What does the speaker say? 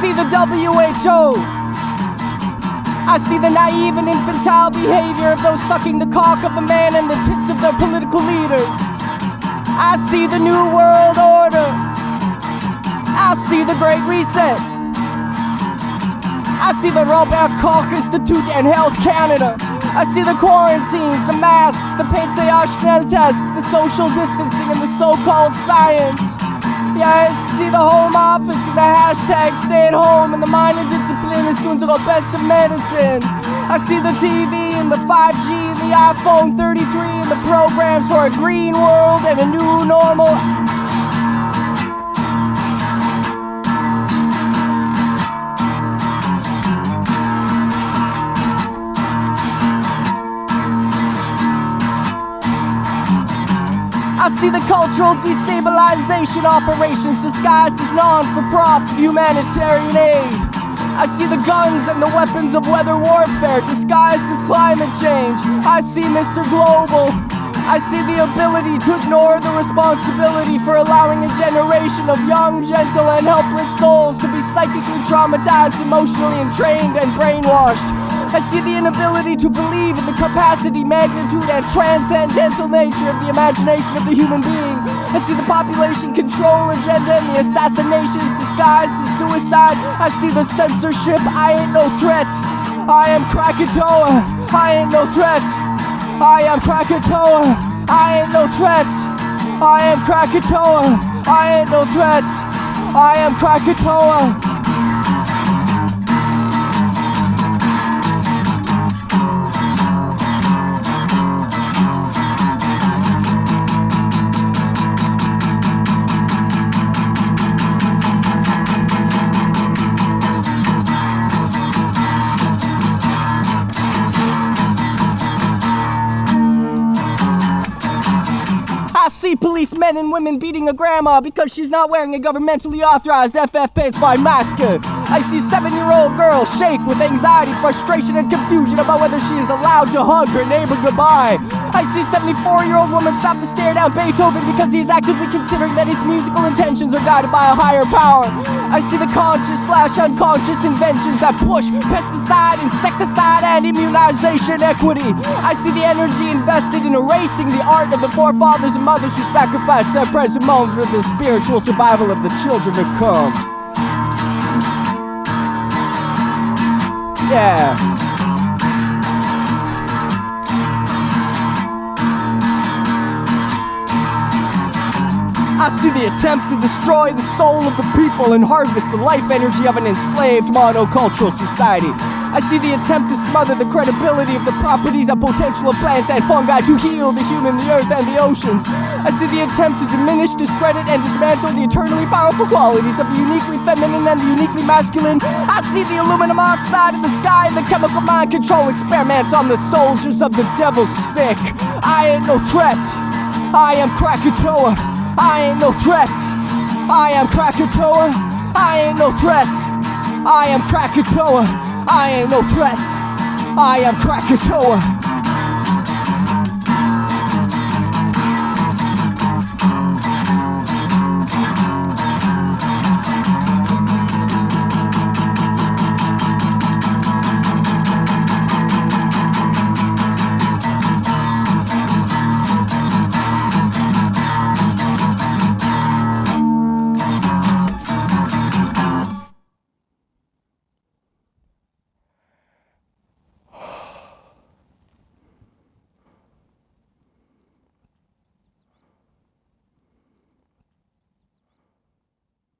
see the WHO. I see the naive and infantile behavior of those sucking the cock of the man and the tits of their political leaders. I see the New World Order. I see the Great Reset. I see the Robert Koch Institute and Health Canada. I see the quarantines, the masks, the PCR tests, the social distancing, and the so called science. Yeah, I see the home office and the hashtag stay at home and the minor discipline is doing to the best of medicine. I see the TV and the 5G and the iPhone 33 and the programs for a green world and a new normal. I see the cultural destabilization operations disguised as non for profit humanitarian aid. I see the guns and the weapons of weather warfare disguised as climate change. I see Mr. Global. I see the ability to ignore the responsibility for allowing a generation of young, gentle, and helpless souls to be psychically traumatized, emotionally entrained, and brainwashed. I see the inability to believe in the capacity, magnitude, and transcendental nature of the imagination of the human being. I see the population control agenda and the assassinations disguised as suicide. I see the censorship. I ain't no threat. I am Krakatoa. I ain't no threat. I am Krakatoa. I ain't no threat. I am Krakatoa. I ain't no threat. I am Krakatoa. See policemen and women beating a grandma because she's not wearing a governmentally authorized FFP5 mask. I see seven-year-old girls shake with anxiety, frustration, and confusion about whether she is allowed to hug her neighbor goodbye. I see 74-year-old woman stop to stare down Beethoven because he is actively considering that his musical intentions are guided by a higher power. I see the conscious slash unconscious inventions that push pesticide, insecticide, and immunization equity. I see the energy invested in erasing the art of the forefathers and mothers who sacrificed their present moments for the spiritual survival of the children to come. Yeah. I see the attempt to destroy the soul of the people and harvest the life energy of an enslaved monocultural society. I see the attempt to smother the credibility of the properties and potential of plants and fungi to heal the human, the earth, and the oceans. I see the attempt to diminish, discredit, and dismantle the eternally powerful qualities of the uniquely feminine and the uniquely masculine. I see the aluminum oxide in the sky and the chemical mind control experiments on the soldiers of the devil sick. I ain't no threat. I am Krakatoa. I ain't no threat. I am Krakatoa. I ain't no threat. I am Krakatoa. I ain't no threat. I am Krakatoa.